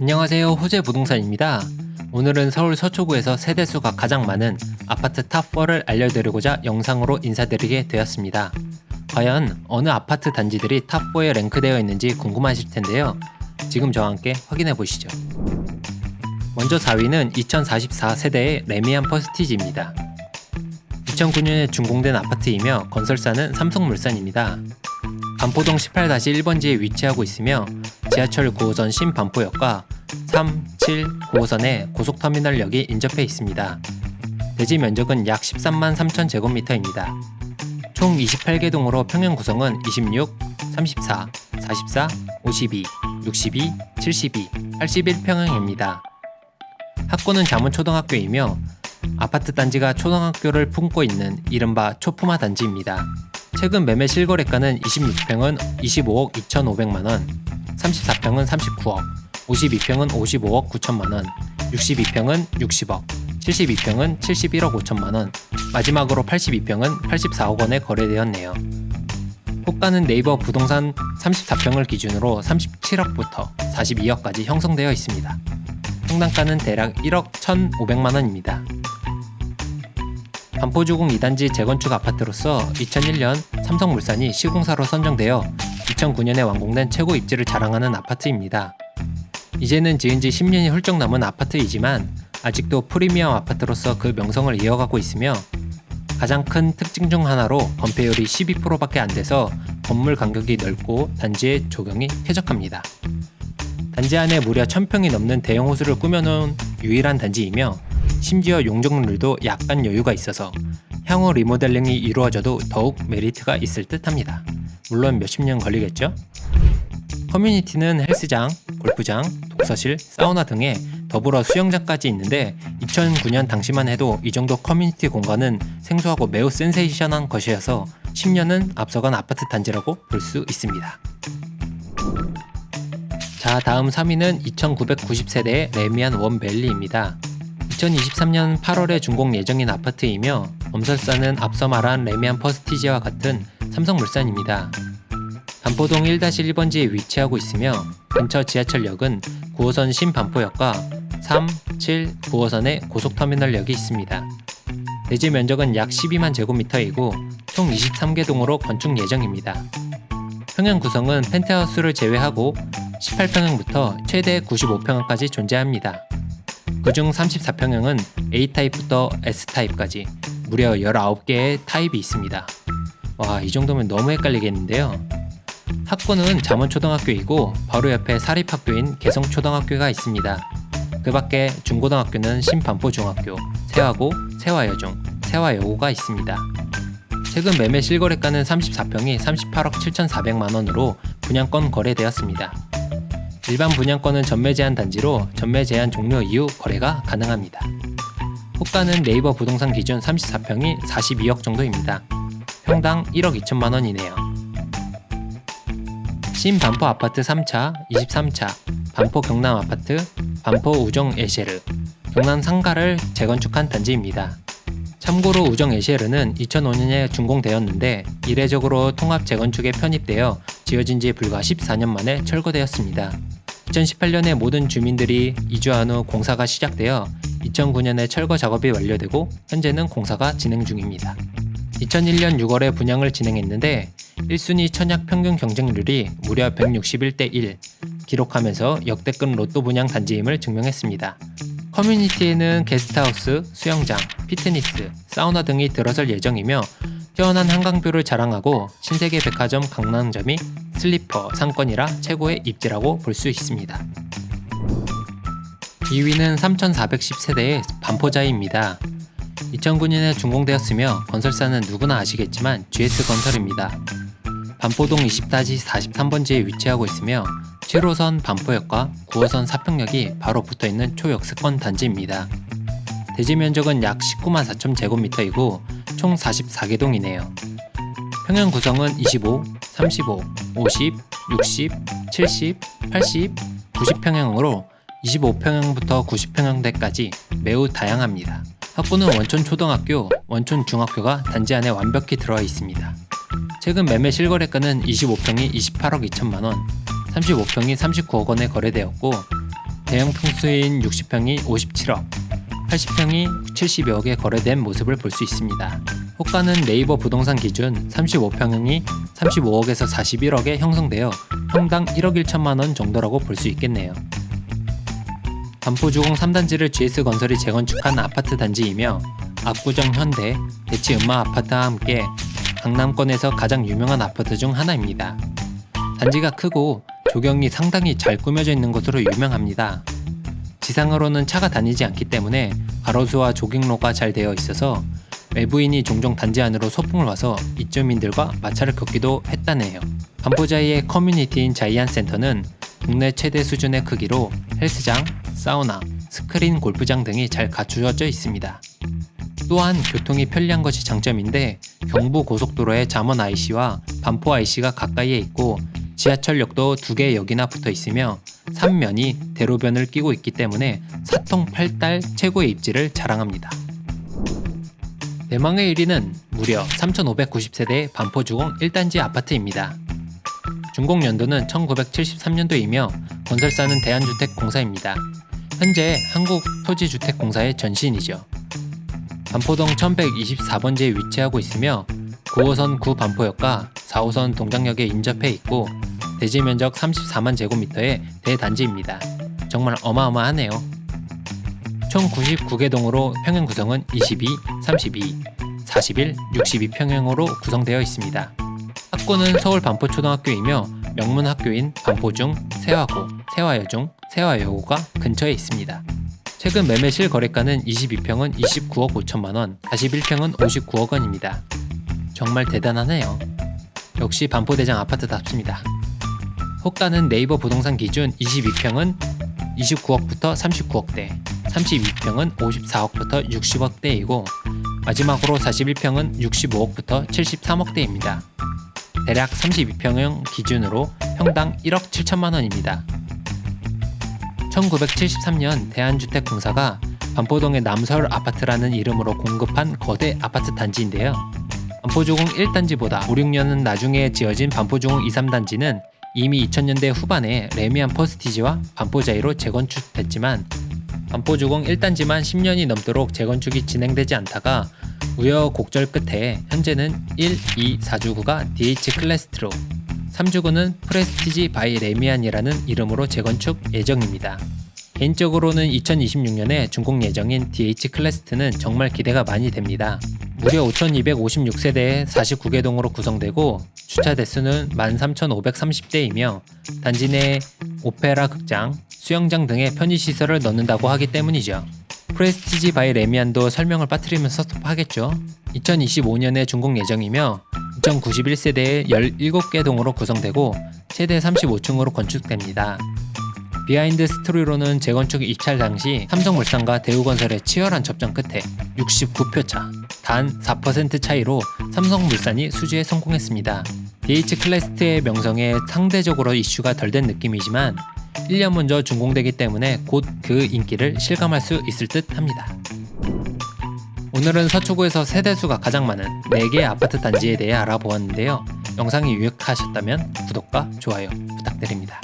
안녕하세요 호재 부동산입니다. 오늘은 서울 서초구에서 세대수가 가장 많은 아파트 top 4를 알려드리고자 영상으로 인사드리게 되었습니다. 과연 어느 아파트 단지들이 top 4에 랭크되어 있는지 궁금하실 텐데요. 지금 저와 함께 확인해 보시죠. 먼저 4위는 2044 세대의 래미안 퍼스티지입니다. 2009년에 준공된 아파트이며 건설사는 삼성물산입니다. 반포동 18-1번지에 위치하고 있으며 지하철 9호선 신반포역과 3, 7, 9호선의 고속터미널역이 인접해 있습니다. 대지 면적은 약 13만 3천 제곱미터입니다. 총 28개 동으로 평형 구성은 26, 34, 44, 52, 62, 72, 81평형입니다. 학교는 자문초등학교이며 아파트 단지가 초등학교를 품고 있는 이른바 초품화 단지입니다. 최근 매매 실거래가는 26평은 25억 2,500만원, 34평은 39억, 52평은 55억 9천만원, 62평은 60억, 72평은 71억 5천만원, 마지막으로 82평은 84억 원에 거래되었네요. 호가는 네이버 부동산 34평을 기준으로 37억부터 42억까지 형성되어 있습니다. 평당가는 대략 1억 1,500만원입니다. 반포주공 2단지 재건축 아파트로서 2001년 삼성물산이 시공사로 선정되어 2009년에 완공된 최고 입지를 자랑하는 아파트입니다. 이제는 지은 지 10년이 훌쩍 남은 아파트이지만 아직도 프리미엄 아파트로서 그 명성을 이어가고 있으며 가장 큰 특징 중 하나로 건폐율이 12%밖에 안 돼서 건물 간격이 넓고 단지의 조경이 쾌적합니다. 단지 안에 무려 1000평이 넘는 대형 호수를 꾸며놓은 유일한 단지이며 심지어 용적률도 약간 여유가 있어서 향후 리모델링이 이루어져도 더욱 메리트가 있을 듯 합니다. 물론 몇십 년 걸리겠죠? 커뮤니티는 헬스장, 골프장, 독서실, 사우나 등에 더불어 수영장까지 있는데 2009년 당시만 해도 이 정도 커뮤니티 공간은 생소하고 매우 센세이션한 것이어서 10년은 앞서간 아파트 단지라고 볼 수 있습니다. 자 다음 3위는 2990세대의 레미안 원밸리입니다. 2023년 8월에 준공 예정인 아파트이며 엄설사는 앞서 말한 레미안 퍼스티지와 같은 삼성물산입니다. 반포동 1-1번지에 위치하고 있으며 근처 지하철역은 9호선 신반포역과 3, 7, 9호선의 고속터미널역이 있습니다. 대지 면적은 약 12만 제곱미터이고 총 23개 동으로 건축 예정입니다. 평형 구성은 펜트하우스를 제외하고 18평형부터 최대 95평형까지 존재합니다. 그중 34평형은 A타입부터 S타입까지 무려 19개의 타입이 있습니다. 와, 이 정도면 너무 헷갈리겠는데요. 학교는 잠원초등학교이고 바로 옆에 사립학교인 개성초등학교가 있습니다. 그 밖에 중고등학교는 신반포중학교, 세화고, 세화여중, 세화여고가 있습니다. 최근 매매 실거래가는 34평이 38억 7,400만원으로 분양권 거래되었습니다. 일반 분양권은 전매 제한 단지로 전매 제한 종료 이후 거래가 가능합니다. 호가는 네이버 부동산 기준 34평이 42억 정도입니다. 평당 1억 2천만 원이네요. 신반포 아파트 3차, 23차, 반포 경남 아파트, 반포 우정 에쉐르, 경남 상가를 재건축한 단지입니다. 참고로 우정 에쉐르는 2005년에 준공되었는데 이례적으로 통합 재건축에 편입되어 지어진 지 불과 14년 만에 철거되었습니다. 2018년에 모든 주민들이 이주한 후 공사가 시작되어 2009년에 철거 작업이 완료되고 현재는 공사가 진행 중입니다. 2001년 6월에 분양을 진행했는데 1순위 천약 평균 경쟁률이 무려 161대 1 기록하면서 역대급 로또 분양 단지임을 증명했습니다. 커뮤니티에는 게스트하우스, 수영장, 피트니스, 사우나 등이 들어설 예정이며 뛰어난 한강뷰를 자랑하고 신세계 백화점 강남점이 슬리퍼 상권이라 최고의 입지라고 볼 수 있습니다. 2위는 3410세대의 반포자입니다. 2009년에 준공되었으며 건설사는 누구나 아시겠지만 GS건설입니다. 반포동 20-43번지에 위치하고 있으며 7호선 반포역과 9호선 사평역이 바로 붙어있는 초역세권 단지입니다. 대지 면적은 약 19만 4천 제곱미터이고 총 44개 동이네요. 평형 구성은 25, 35, 50, 60, 70, 80, 90평형으로 25평형부터 90평형대까지 매우 다양합니다. 학부는 원촌 초등학교, 원촌 중학교가 단지 안에 완벽히 들어와 있습니다. 최근 매매 실거래가는 25평이 28억 2천만원, 35평이 39억 원에 거래되었고 대형 평수인 60평이 57억, 80평이 70여억에 거래된 모습을 볼 수 있습니다. 호가는 네이버 부동산 기준 35평형이 35억에서 41억에 형성되어 평당 1억 1천만 원 정도라고 볼 수 있겠네요. 반포주공 3단지를 GS건설이 재건축한 아파트 단지이며 압구정 현대, 대치 음마 아파트와 함께 강남권에서 가장 유명한 아파트 중 하나입니다. 단지가 크고 조경이 상당히 잘 꾸며져 있는 것으로 유명합니다. 지상으로는 차가 다니지 않기 때문에 가로수와 조경로가 잘 되어 있어서 외부인이 종종 단지 안으로 소풍을 와서 입주민들과 마찰을 겪기도 했다네요. 반포자이의 커뮤니티인 자이안 센터는 국내 최대 수준의 크기로 헬스장, 사우나, 스크린 골프장 등이 잘 갖추어져 있습니다. 또한 교통이 편리한 것이 장점인데 경부 고속도로에 잠원 IC와 반포 IC가 가까이에 있고 지하철역도 두개 역이나 붙어 있으며 삼면이 대로변을 끼고 있기 때문에 사통팔달 최고의 입지를 자랑합니다. 대망의 1위는 무려 3,590세대의 반포주공 1단지 아파트입니다. 준공 연도는 1973년도이며 건설사는 대한주택공사입니다. 현재 한국토지주택공사의 전신이죠. 반포동 1124번지에 위치하고 있으며 9호선 구반포역과 4호선 동장역에 인접해 있고 대지 면적 34만 제곱미터의 대단지입니다. 정말 어마어마하네요. 총 99개 동으로 평형 구성은 22, 32, 41, 62평형으로 구성되어 있습니다. 학교는 서울 반포초등학교이며 명문 학교인 반포중, 세화고, 세화여중, 세화여고가 근처에 있습니다. 최근 매매 실 거래가는 22평은 29억 5천만원, 41평은 59억 원입니다. 정말 대단하네요. 역시 반포대장 아파트답습니다. 호가는 네이버 부동산 기준 22평은 29억부터 39억대, 32평은 54억부터 60억대이고 마지막으로 41평은 65억부터 73억대입니다. 대략 32평형 기준으로 평당 1억 7천만 원입니다. 1973년 대한주택공사가 반포동의 남서울 아파트라는 이름으로 공급한 거대 아파트 단지인데요. 반포주공 1단지보다 5, 6년은 나중에 지어진 반포주공 2, 3단지는 이미 2000년대 후반에 레미안 퍼스티지와 반포자이로 재건축됐지만 반포주공 1단지만 10년이 넘도록 재건축이 진행되지 않다가 우여곡절 끝에 현재는 1, 2, 4주구가 DH 클래스트로 3주구는 프레스티지 바이 래미안이라는 이름으로 재건축 예정입니다. 개인적으로는 2026년에 준공 예정인 DH 클래스트는 정말 기대가 많이 됩니다. 무려 5,256세대의 49개 동으로 구성되고 주차 대수는 13,530대이며 단지 내 오페라 극장, 수영장 등의 편의시설을 넣는다고 하기 때문이죠. 프레스티지 바이 래미안도 설명을 빠뜨리면 섭섭하겠죠. 2025년에 준공 예정이며 2,091세대의 17개 동으로 구성되고 최대 35층으로 건축됩니다. behind story로는 재건축 입찰 당시 삼성물산과 대우건설의 치열한 접전 끝에 69표차, 단 4% 차이로 삼성물산이 수주에 성공했습니다. DH 클래스트의 명성에 상대적으로 이슈가 덜 된 느낌이지만 1년 먼저 준공되기 때문에 곧 그 인기를 실감할 수 있을 듯 합니다. 오늘은 서초구에서 세대수가 가장 많은 4개의 아파트 단지에 대해 알아보았는데요. 영상이 유익하셨다면 구독과 좋아요 부탁드립니다.